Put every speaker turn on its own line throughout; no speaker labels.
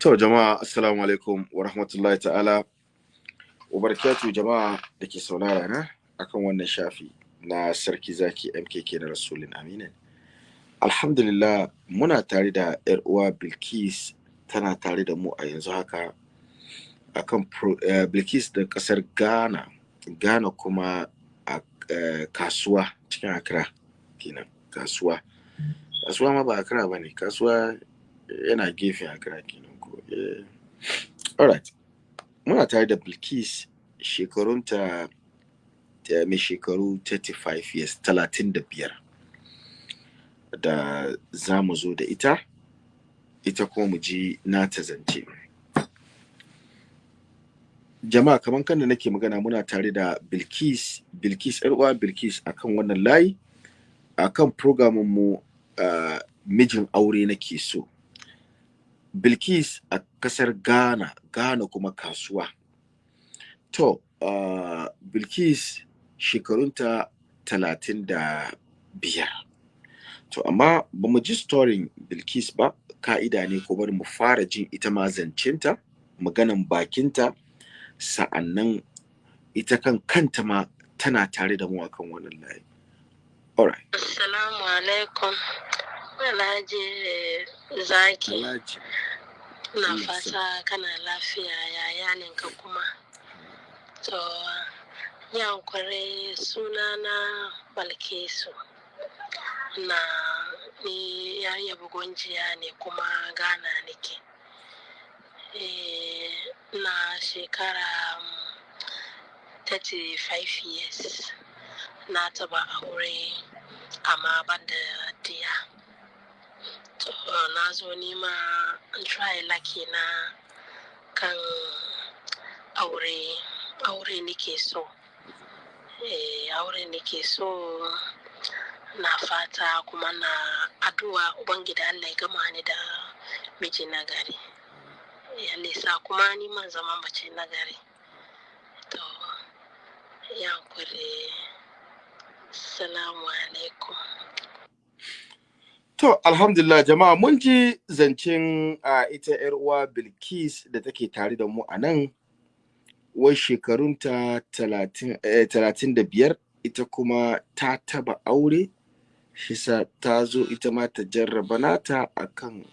To jama'a assalamu alaikum wa rahmatullahi ta'ala wa barakatu jama'a da ke saurara na akan wannan shafi na sarki zaki MKK na Rasulun Aminin. Alhamdulillah muna tare da ‘yar uwa Bilkis tana tare da mu a yanzu haka akan uh, Bilkis da ƙasar Ghana, Ghana kuma a uh, kasuwa cikin Accra kenan kasuwa. Kasuwa ma ba Accra ba ne, kasuwa yana gefen Accra kenan. Uh, alright. Muna tare da bilkis shekarunta ta mai shekaru 35 years 35 da za mu zo da ita ita kuma mu ji nata zance. Jama'a kamar kan da nake magana muna tare da bilkis bilkis uwa bilkis akan wannan layi akan programin mu uh, mijin aure nake so. Bilkis a ƙasar Ghana, Ghana kuma kasuwa. To, uh, Bilkis shekarunta talatin da biyar. To, amma ba mu ji storin Bilkis ba, ka'ida ne ko bari mu fara jin ita ma zancinta, maganan bakinta, sa'an nan ita kan kanta ma tana tare da mu akan wannan layi. Alright.
Assalamu alaikum. Alhaji Zaki.
Alhaji.
Na fata kana lafiya yayaninka kuma. To, yankure sunana Balkisu. Na ni ya bugun jiya ne kuma gana nake. E, na shekara 35 years. Na taba aure amma ban da diya. Na zo nima try lucky na kan aure aure nake so. Eh aure nake so na fata kuma na addu'a ubangida Allah ya gama ni da miji na gari. Ya lisa kuma ni man zama mace na gari. To ya kure salamu alaikum.
To, alhamdulillah jama'a mun ji zancen a ita ‘yar uwa Bilkis da take tare da mu a nan, wai shekarunta talatin da biyar, ita kuma ta taba aure, shisa ta zo ita ma ta jarraba nata a kan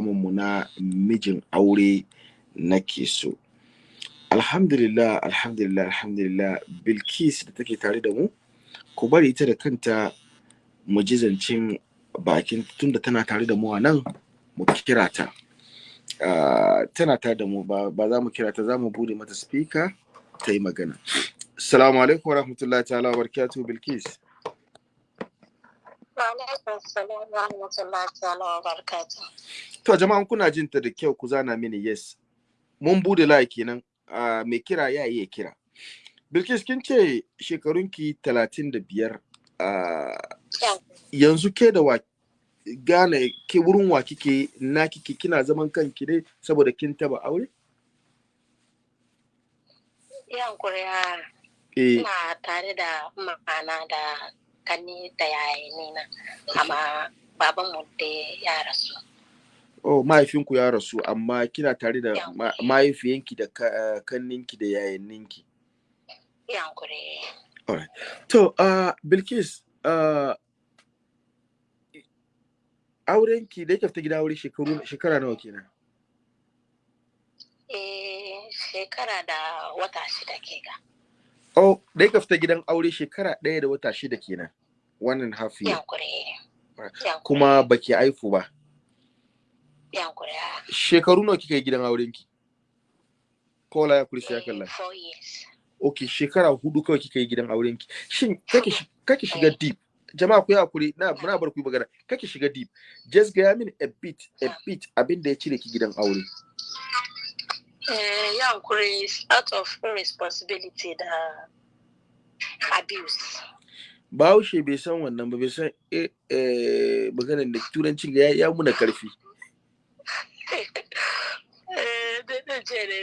mu na mijin aure nake so. Alhamdulillah, alhamdulillah, alhamdulillah, Bilkis da take tare da mu, ku bari ita da kanta mu ji zancen bakin tunda tana tare da mu a nan mu kira ta. Tana tare da mu ba, za mu kira ta za mu buɗe mata speaker ta yi magana. Assalamu alaikum wa rahmatullahi ta'ala wa barakatuhu bilkis to jama'an kuna jin ta da kyau ku zana mini yes. Mun buɗe layi kenan. Mai kira ya iya kira. Bilkis kin ce shekarunki talatin da biyar yanzu ke da wa gane ke wurin wa kike na kike kina zaman kanki ne saboda kin taba aure?
Yan kuriya ina tare da ma'ana da kanni da yayi na amma baban mu da ya rasu.
Oh, mahaifinku ya rasu amma kina tare da mahaifiyanki da kanninki da yayanninki.
Yan kuriya.
Alright. To, uh, Bilkis, uh, aurenki da yake fita gida aure shekaru shekara nawa kenan?
Eh shekara da wata shida ke ga
oh da yake fita gidan aure shekara ɗaya da wata shida kenan wannan half year. Kuma baki haifu ba?
Yankure
shekaru nawa kika yi gidan aurenki? Kola ya kursi ya kalla.
four years.
Ok shekara huɗu kawai kika yi gidan aurenki. Shin kake shiga deep? Jama'a ku yi haƙuri. Na muna bar ku magana. Kake shiga deep. Just gaya min a bit a bit abin da ya cire ki gidan aure.
Eh ya hankuri out of irresponsibility da abuse.
Bahaushe bai san wannan ba bai san eh maganar da turancin ya ya muna ƙarfi.
Eh da ce ne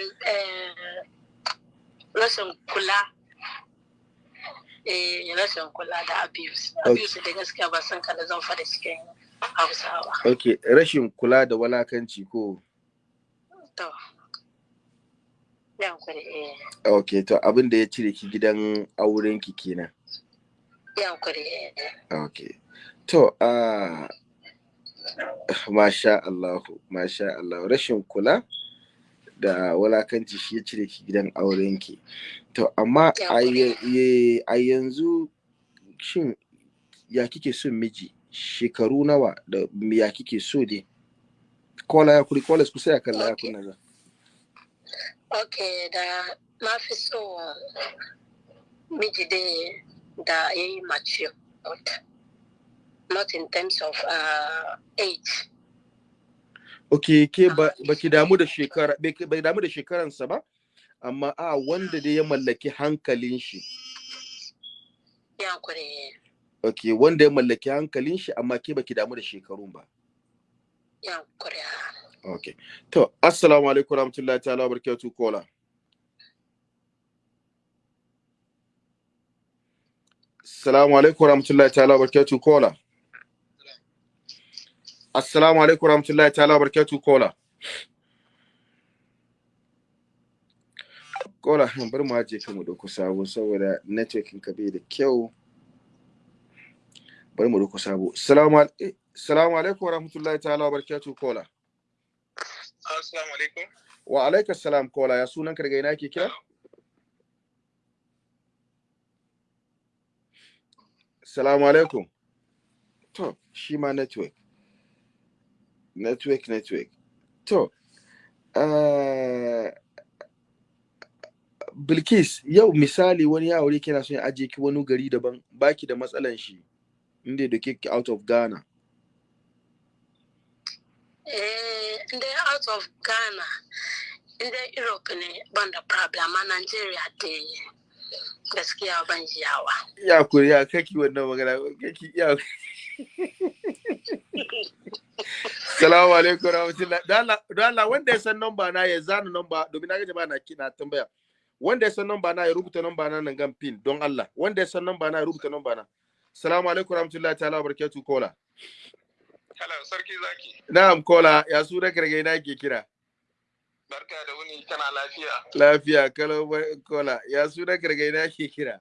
rashin kula eh rashin kula da abuse abuse da gaskiya ba san kada zan fada cikin hausawa
ok rashin kula da walakanci ko
To. Eh.
Ok, to abin da ya cire ki gidan auren ki kenan.
Eh.
Ok. To, uh, masha Allahu, masha Allah, rashin kula da walakanci shi ya cire ki gidan auren ki. To, amma
Ya
a ya- yanzu shin ya kike son miji? Shekaru nawa da ya kike so dai? Kola ya kuri, kola ku sai kan ya kunna za.
Ok, da na fi so miji dai da ya yi mature. Not in terms of uh, age.
Ok, ke
Amma
ba baki damu da shekara, bai damu da shekaransa ba, amma a wanda dai ya mallaki hankalin shi. Ok, wanda ya mallaki hankalin shi amma ke baki damu da shekarun ba. Ok. To, assalamu alaikum warahmatullahi ta'ala barakatuh kola. Assalamu alaikum warahmatullahi ta'ala barakatuh kola. Assalamu alaikum warahmatullahi ta'ala barakatuh kola. Kola, bari mu aje kan mu ɗauko sabo saboda networking ka bai da kyau. Bari mu ɗauko sabo. Assalamu alaikum Assalamu alaikum warahmatullahi ta'ala barakatuh kola.
Assalamu alaikum.
Wa alaikas salam kola ya sunan ka daga ina ke kira? Salamu alaikum. To, shi ma network. Network, network. To, uh, Bilkis, yau misali wani ya aure kina son ya ajiye ki wani gari daban, baki da matsalan shi, inda da ki out of Ghana.
Eh, out of Ghana, in dai Europe ne ban da problem, a Nigeria gaskiya ban yawa.
Ya kuri ya kaki wannan magana, kaki ya Salamu alaikum rahmatullah. Don Allah- wanda ya san namba na ya zana namba domin na gaji ba na kina tambaya. Wanda ya san namba na ya rubuta namba na nan gan pin don Allah. Wanda ya san namba na ya rubuta namba na. Salamu alaikum rahmatullahi ta'ala wa barakatuh kola.
Hello, sarki zaki.
Na'am kola ya su da karge na ke kira.
Barka da wuni kana lafiya.
Lafiya kalau kola ya su da karge na ke kira.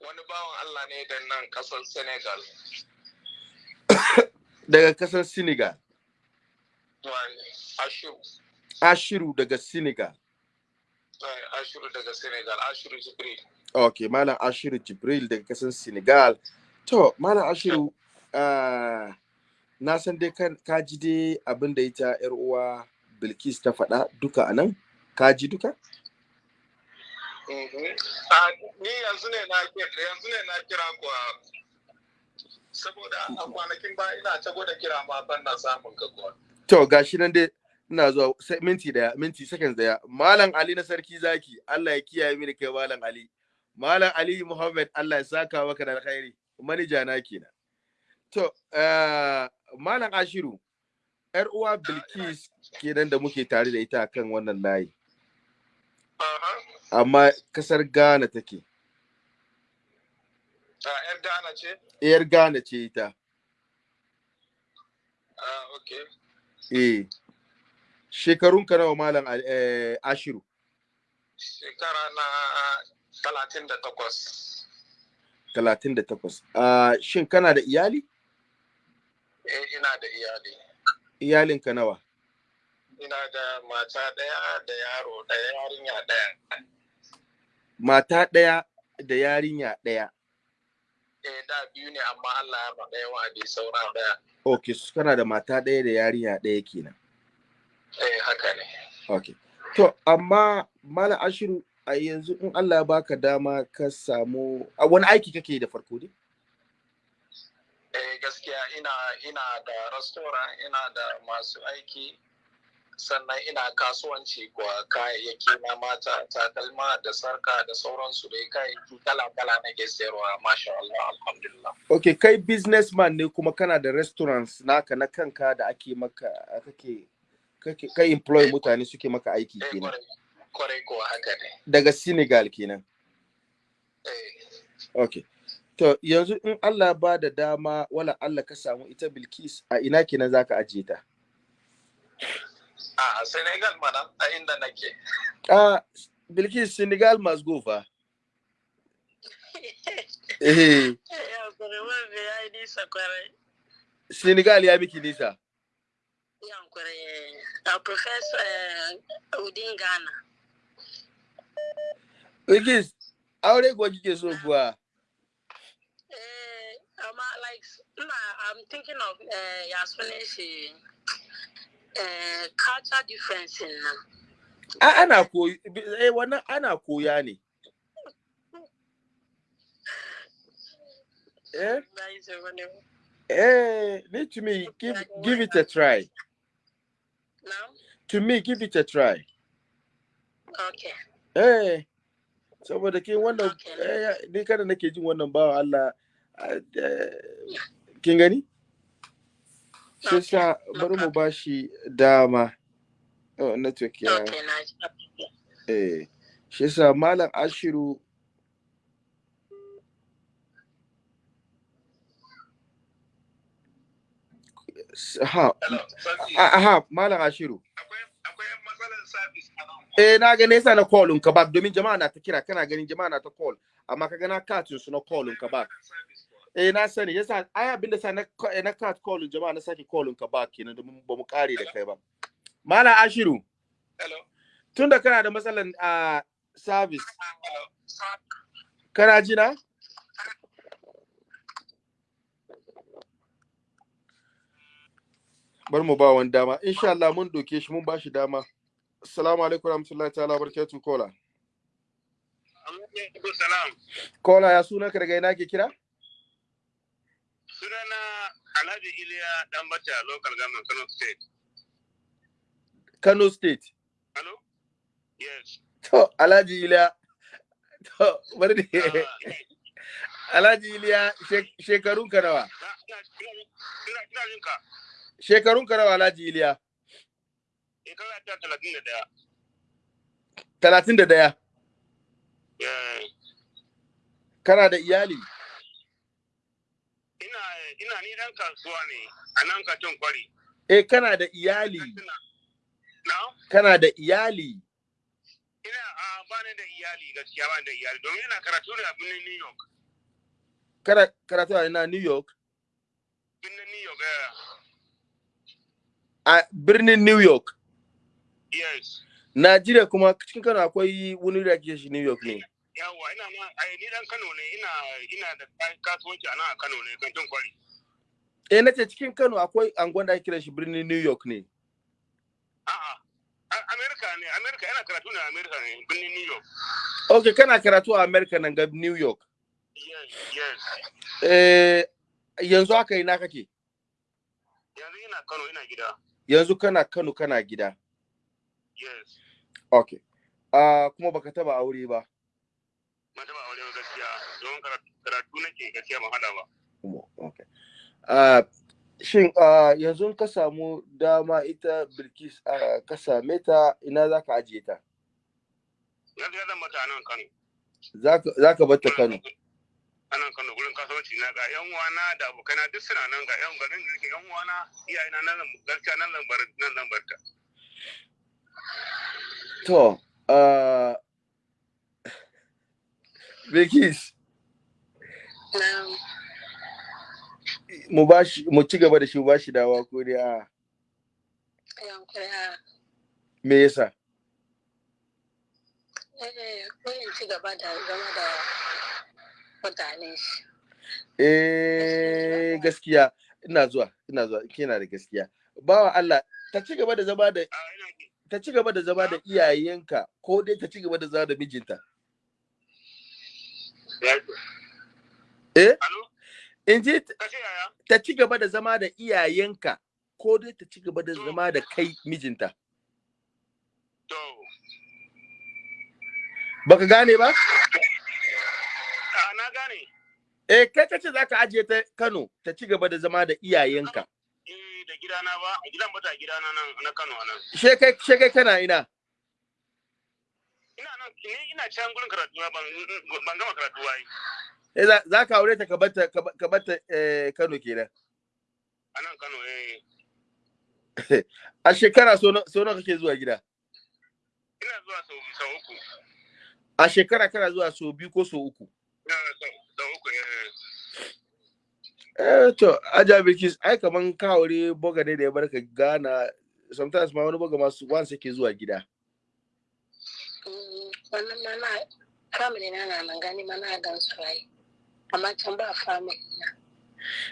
Wani bawan Allah ne da nan ƙasar Senegal.
Daga ƙasar Senegal.
Ashiru.
Ashiru daga Senegal.
Ashiru daga Senegal. Ashiru Jibril.
Ok, Malam Ashiru Jibril daga ƙasar Senegal. To, Malam Ashiru, ah, na san dai ka ji dai abin da ita ‘yar uwa Bilkis ta faɗa duka a nan? Ka ji duka?
Mhm. Ah, Ni yanzu ne na kira yanzu ne na kira kuwa saboda a kwanakin ba ina ta gwada kira ma ban na samun ka kuwa.
To, gashi nan dai ina zuwa minti ɗaya, minti seconds ɗaya. Malam Ali na sarki zaki, Allah ya kiyaye mini kai Malam Ali. Malam Ali Muhammad, Allah ya saka maka da alkhairi. Manija na kenan. To, ah, Malam Ashiru, ‘yar uwa Bilkis kenan da muke tare da ita kan wannan layi. Amma ƙasar Ghana take.
Ah, Yar Ghana ce?
Yar Ghana ce ita.
Ah, okay.
Eh. Shekarun ka nawa malam Al- eh, Ashiru?
Shekara na talatin da takwas.
38. Ah, shin kana da iyali?
Eh, ina da iyali.
Iyalin ka nawa?
Ina da mata ɗaya da yaro ɗaya yarinya ɗaya.
Mata ɗaya da yarinya ɗaya.
Eh, da biyu ne amma Allah ya ma ɗaya wa'adi saura ɗaya.
Okay, su kana da mata ɗaya da yarinya ɗaya kenan.
Eh, haka ne.
Okay. To, amma malam Ashiru a yanzu in Allah ya baka dama ka samu a wani aiki kake da farko dai?
Eh, gaskiya ina ina da restaurant ina da masu aiki sannan ina kasuwanci kuwa kayayyaki na mata takalma da sarka da sauransu dai kayayyaki kala-kala nake sayarwa masha Allah alhamdulillah
Okay, kai businessman ne kuma kana da restaurants naka na kanka da ake maka kake kake kai employ mutane suke maka aiki
eh
kenan.
ƙwarai ƙwarai kuwa haka ne
Daga Senegal kenan.
eh
Okay. To yanzu in Allah ba da dama wala Allah ka samu ita Bilkis a ina kenan zaka ajiye ta?
A Senegal mana a inda nake.
Ah, Bilkis Senegal must go fa. Eh. Senegal ya miki nisa.
Ya kure a professor Udin Ghana.
Bilkis, aure kuwa kike so kuwa?
Eh, amma like I'm thinking of eh ya sunan shi eh culture difference nan.
Ana koyi, eh wannan ana koya ne. Eh, eh, to me, give, give it a try.
No?
To me, give it a try.
Okay.
Eh, saboda ke wannan, eh, ni kada nake jin wannan bawa Allah, ah, eh, kin gani? Shi
Okay.
sa bari mu ba shi dama. Oh, network ya.
Okay, nice.
Eh, shi sa Malam Ashiru ha,
sarki.
aha, Malam Ashiru. Eh, na ga nesa na call ka back domin jama'a na ta kira, kana ganin jama'a na ta call, amma ka na katin su na call ka back.
Service.
Eh, na sani, yasa ai abin da sa na eh, na cut call jama'a na sake call ka back kenan domin ba mu kare da kai ba. Malam Ashiru,
Hello.
tunda kana da matsalan a service,
Hello.
kana ji na? Bar mu ba wani dama. Insha Allah mun doke shi mun ba shi dama. Assalamu alaikum warahmatullahi ta'ala barakatuh kola. Kola ya suna ka daga ina ke kira?
Sunana Alhaji Iliya Dambata, local government Kano State.
Kano State.
Hello? Yes.
To Alhaji Iliya. To bari da
Ah,
Alhaji Iliya shek- shekarun ka nawa? Shekarun ka nawa Alhaji Iliya?
Shekara ta talatin da ɗaya.
Talatin da ɗaya.
Eh,
Kana da iyali?
Ina ina ni dan kasuwa ne a nan katon kwari.
Eh kana da iyali.
Na?
Kana da iyali.
Ina a ba ni da iyali gaskiya ba ni da iyali domin ina karatu ne a birnin New York.
Kana karatu a ina New York?
Birnin New York. eh,
A birnin New York.
Yes.
Najeriya kuma cikin Kano akwai wani da ake shi New York ne.
Yawwa ina ma ai ni dan Kano ne ina ina da ka- kasuwanci a nan a Kano ne kantin kwari.
Eh nace cikin Kano akwai angon da ake shi birnin New York ne.
A'a. A- America ne, America yana karatu ne a America ne, birnin New York.
Okay, kana karatu a America nan ga New York.
Yes, yes.
Eh yanzu haka ina kake?
Yanzu ina Kano ina gida.
Yanzu kana Kano kana gida.
Yes.
Okay. Ah kuma baka taba aure ba.
Taɓa aure ba gaskiya don karatu nake gaskiya ban hada ba.
Okay. Shin yanzu ka samu dama ita Bilkis ka same ta ina zaka ajiye ta?
Yanzu ya zama ta nan Kano.
Zaka zaka bar ta Kano.
A nan Kano gurin kasuwanci na ga yan uwana da abokaina duk suna nan ga yan garin da yan uwana iyayena nan gaskiya nan zan bar nan zan bar ta.
To, Bilkis
Na
mu bashi mu ci gaba da shi mu bashi dawa ko dai a me yasa?
eh ko in ci gaba da zama da mutane shi.
Eh gaskiya ina zuwa ina zuwa kina da gaskiya. Bawa Allah ta ci gaba da zama da ta ci gaba da zama da iyayenka ko dai ta ci gaba da zama da mijinta. Eh?
Alo?
In ji
Ka ce yaya?
ta ci gaba da zama da iyayenka ko dai ta ci gaba da zama da kai mijinta. Baka gane ba?
Na gane.
Eh kai kace zaka ajiye ta Kano ta ci gaba da zama da iyayenka.
Eh da gidana ba, a gidan bata gidana nan na Kano nan.
She kai she kai kana ina?
Ina nan ni ina can gurin karatu ban ban gama karatu ba.
Eh za ka aure ta ka bata ka ba- ka bata eh Kano kenan.
A nan Kano eh.
a shekara so nawa kake zuwa gida?
Ina zuwa sau sau uku.
A shekara kana zuwa so biyu ko so uku?
Ina sau sau uku eh.
Eh to aja bilkis ai kaman kawure boga ne da ya barka gana sometimes ma wani boga masu once yake zuwa gida.
Mm, wannan ma na family na na nan gani ma na gan su ai. Amma can ba family na.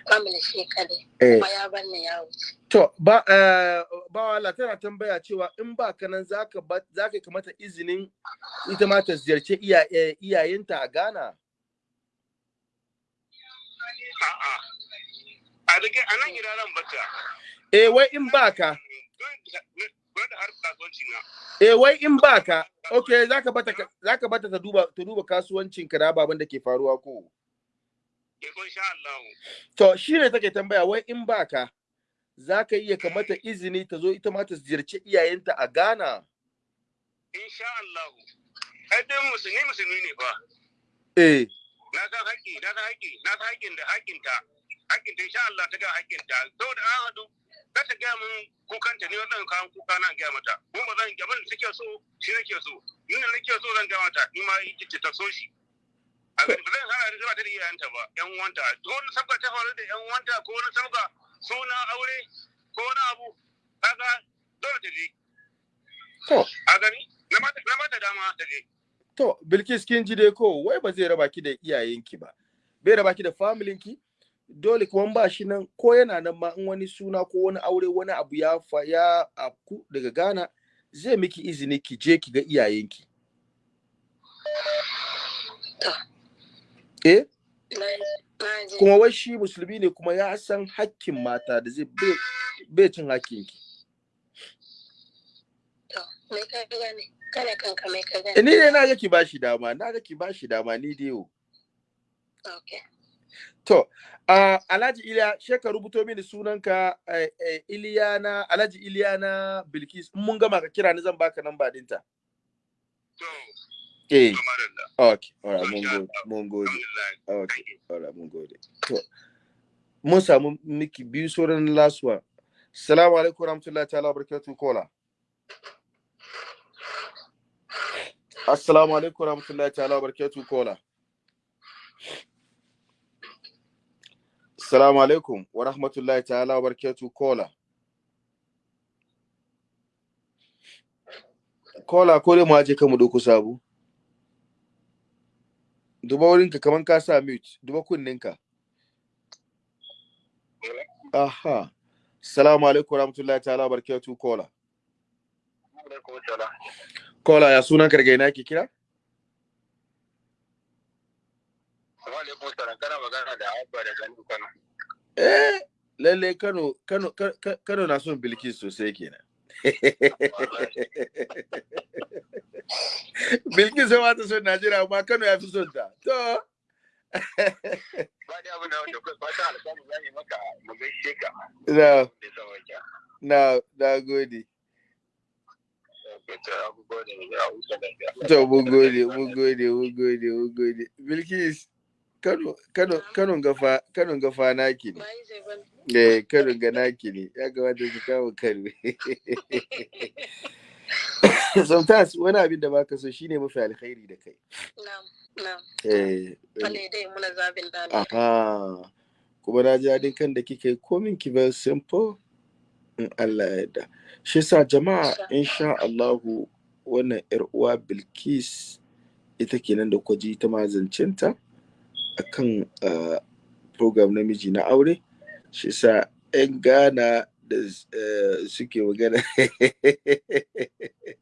Family shi kadai
eh.
Kuma ya bar ni ya wuce.
To ba eh ba wala tana tambaya cewa in ba ka nan zaka zaka kamata izinin ita ma ta ziyarci eh, iyayenta a Ghana?
A'a. A riƙe a nan gida ran bata
eh wai in ba ka?
Gwada har kasuwanci na.
Eh wai in ba ka? Okay zaka bata ka- zaka bata ta duba ta duba kasuwancin ka da ababen da ke faruwa ko
ya ko insha Allah
To shi ne take tambaya wai in baka za ka iya ka mata izini ta zo ita ma ta ziyarci iyayenta a Ghana?
insha Allah. Ai dai musulmi musulmi ne fa.
Eh,
na san haƙƙi na san haƙƙi na san haƙƙin da haƙƙinta haƙƙinta insha Allah ta ga haƙƙinta. Saboda an haɗu za ta gaya min kukanta ne wannan kawan kuka na gaya mata. Kuma ba zan abin da take so shi nake so. Ni da nake so zan gaya mata ni ma ta so shi. Zan hana da ta da iyayenta ba yan uwanta ko wani sabga ta faru da yan uwanta ko wani sabga suna aure ko wani abu kaga dole ta je
to,
a gani na mata na mata dama ta je
to, Bilkis kin ji dai ko wai ba zai raba ki da iyayenki ba. Bai raba ki da familinki? Dole kuma ba shi nan ko yana nan ma in wani suna ko wani aure wani abu ya fa ya afku daga Ghana zai miki izini ki je ki ga iyayenki. Eh, kuma wai shi musulmi ne kuma ya san hakkin mata da zai bai cin
me ka
Eh, Ni dai na ga ki bashi dama, na ga ki bashi dama ni dai
okay
To, uh, Alhaji Iliya, she ka rubuto mini sunanka uh, uh, Iliyana, Alhaji Iliyana Bilkis. Mun gama ka kira ni zan baka namba ɗinta.
to
Eh, okay. Alright, mun
Masha
gode. Mun gode.
alhamdulillah
Okay. Alright, mun gode. To, mun samu miki biyu sauran last one. Assalamu alaikum warahmatullahi ta'ala barakatuh kola. Assalamu alaikum warahmatullahi ta'ala barakatuh kola. Assalamu alaikum wa rahmatullahi ta'ala barakatuh kola. Kola ko dai mu aje kan mu doko sabu. Duba wurinka kaman ka sa mute, duba kunninka. Aha. Assalamu alaikum rahmatullahi ta'ala wa barakatuh kola. Kola ya sunan karga ina ke kira? Eh, lalle Kano Kano Ka- Ka- Kano na son Bilkis sosai kenan. Bilkis ma ta son Najeriya amma Kano ya fi son ta. To,
ba da abin da wanda kai fata alƙawarin zan yi maka mu gaishe ka
na na na gode.
ta
To mun gode, mun gode, mun gode, mun gode. Bilkis Kano Kano Kano gafa Kano gafa naki ne. Eh Kano ga naki ne. Ya kamata ki kawo Kano. Sometimes wani abin da baka so shine mafi alkhairi da kai. Eh Aha. Kuma na ji daɗin kan da kika yi komin ki very simple. In Allah ya yarda. Shi sa jama'a insha Allahu wannan ‘yar uwa Bilkis ita kenan da kwaji ta mazancinta akan uh, program namiji na aure. Shi sa ‘yan Ghana da uh, suke magana.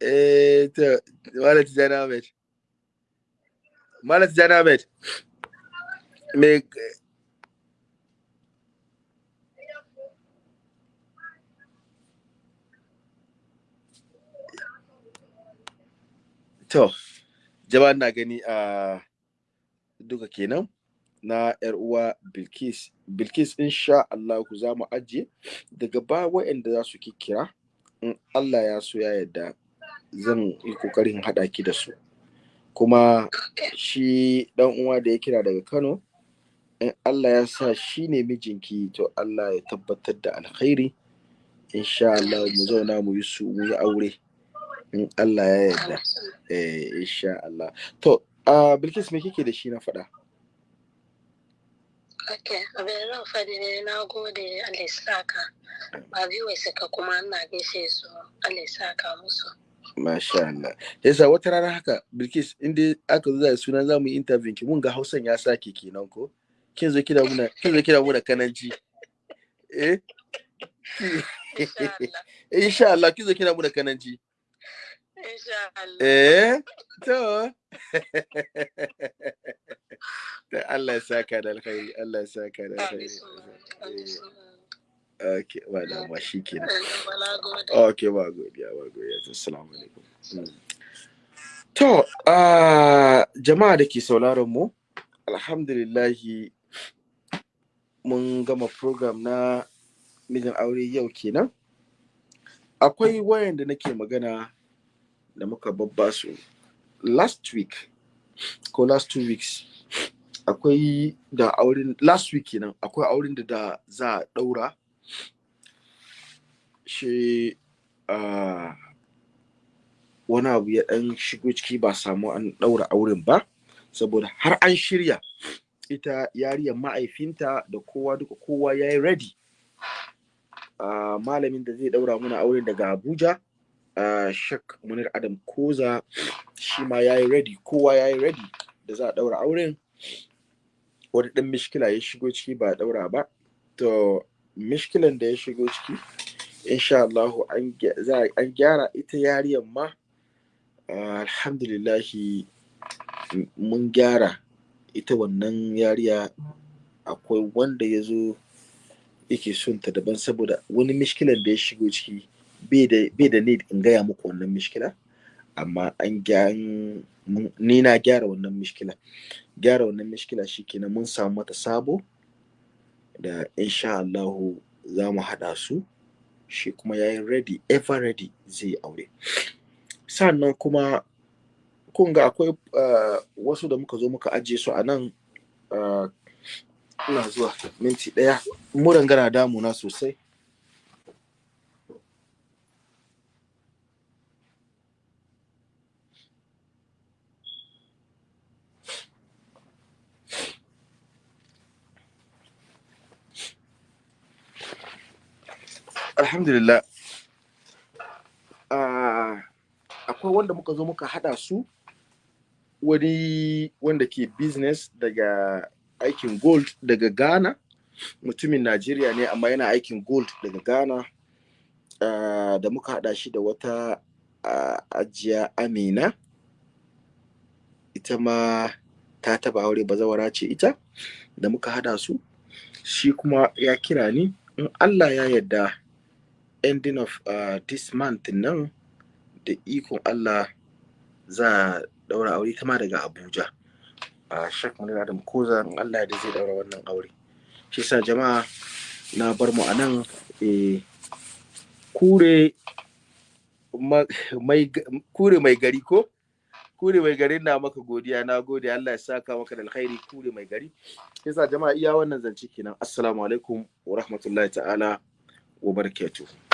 Eh, to, Malam Tijjani Ahmed. Malam Tijjani. Me To, jama'a na gani a duka kenan na ‘yar uwa Bilkis. Bilkis insha Allah ku za mu ajiye. Daga ba waɗanda za su kira in Allah ya so ya yarda zan yi ƙoƙarin haɗa ki da su. Kuma shi dan uwa da ya kira daga Kano in Allah ya sa shi ne mijinki to Allah ya tabbatar da alkhairi. Insha Allah mu zauna mu yi su mu yi aure. In Allah ya yarda eh insha Allah to uh, Bilkis me kike da shi na faɗa
Ok, abin da faɗi ne na gode Allah ya saka. Ba biyu suka kuma ina gaishe su Allah ya saka musu.
Masha Allah. Yasa wata rana haka Bilkis inda aka zo da suna za mu yi interview ki mun ga Hausan ya sake kenan ko? Kin zo kira muna kin zo kira muna kananci. Eh?
Insha Allah.
Insha Allah kin zo kira muna kananci. Eh? To. Ta Allah ya saka da alkhairi, Allah ya saka da alkhairi.
Suma.
Okay, ba da ma shi kenan. Okay, ba godiya, ba godiya. Assalamu alaikum. Mm. To, ah, jama'a da ke sauraron mu, alhamdulillahi mun gama program na mijin aure yau kenan. Akwai wayan da nake magana da muka babba su last week ko last two weeks akwai da auren last week kenan akwai auren da da za a daura shi wani abu ya dan shigo ciki ba samu an daura auren ba saboda har an shirya ita yariyar ma'aifinta da kowa duka kowa ya yi ready. Malamin da zai daura mana auren daga abuja uh, shak munir adam koza shi ma ya yi ready kowa ya yi ready da za a daura auren. Wani dan mishkila ya shigo ciki ba a daura ba. To mishkilan da ya shigo ciki insha Allah an gyara ita yariyar ma. Alhamdulillahi mun gyara ita wannan yariya. Akwai wanda ya zo yake son ta daban saboda wani mishkilan da ya shigo ciki bai da need in gaya muku wannan mishkila amma an ni na gyara wannan mishkila. Gyara wannan mishkila shikenan mun samu mata sabo da insha Allahu za mu haɗa su shi kuma ya yi ready ever ready zai aure. Sannan kuma kun ga akwai uh, wasu da muka zo muka ajiye su a nan uh, ina zuwa minti ɗaya. Muran gana damuna sosai. Alhamdulillah. Ah, akwai wanda muka zo muka hada su wani wanda ke business daga aikin gold daga ghana. Mutumin najeriya ne amma yana aikin gold daga ghana. Ah, da muka hada shi da wata ah, ajiya amina. Ita ma ta taba aure bazawara ce ita da muka hada su. Shi kuma ya kira ni. In allah ya yarda ending of uh, this month nan da ikon Allah za a daura aure ta ma daga Abuja. A Shek Munir Adam Koza in Allah da zai daura wannan aure. Shi sa jama'a na bar mu a nan eh, kure kure mai gari ko? Kure mai gari na maka godiya na gode Allah ya saka maka da alkhairi kure mai gari. Shi sa jama'a iya wannan zance kenan. Assalamu alaikum wa rahmatullahi ta'ala wa barakatuh.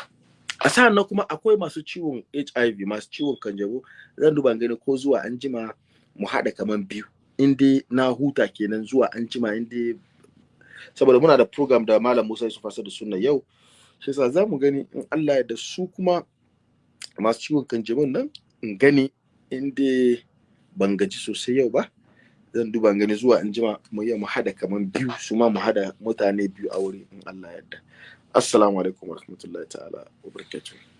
A sa'an kuma akwai masu ciwon hiv masu ciwon kanjamau. Zan duba gani ko zuwa an jima mu haɗa kaman biyu. In dai na huta kenan zuwa an jima in dai saboda muna da program da malam musa yusuf da sunna yau. Shi yasa za mu gani in allah da su kuma masu ciwon kanjamau nan in gani in dai ban gaji sosai yau ba. Zan duba gani zuwa an jima mu iya mu haɗa kaman biyu su ma mu haɗa mutane biyu a wuri in allah ya yarda assalamu alaikum warahmatullahi ta'ala wa barakatuh